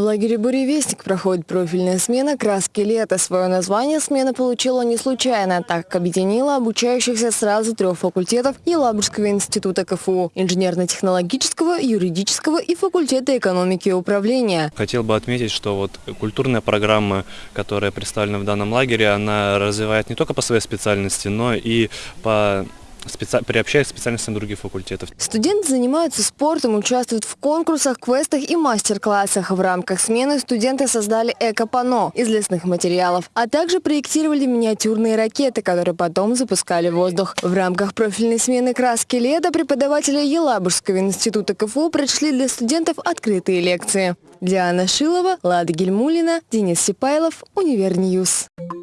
В лагере «Буревестник» проходит профильная смена «Краски лета». Свое название смена получила не случайно, так как объединила обучающихся сразу трех факультетов Елабужского института КФУ – инженерно-технологического, юридического и факультета экономики и управления. Хотел бы отметить, что вот культурная программа, которая представлена в данном лагере, она развивает не только по своей специальности, но и по специ... приобщаясь к специальностям других факультетов. Студенты занимаются спортом, участвуют в конкурсах, квестах и мастер-классах. В рамках смены студенты создали эко-пано из лесных материалов, а также проектировали миниатюрные ракеты, которые потом запускали в воздух. В рамках профильной смены краски лета преподаватели Елабужского института КФУ прочли для студентов открытые лекции. Диана Шилова, Лада Гельмулина, Денис Сипайлов, Univer News. Thank.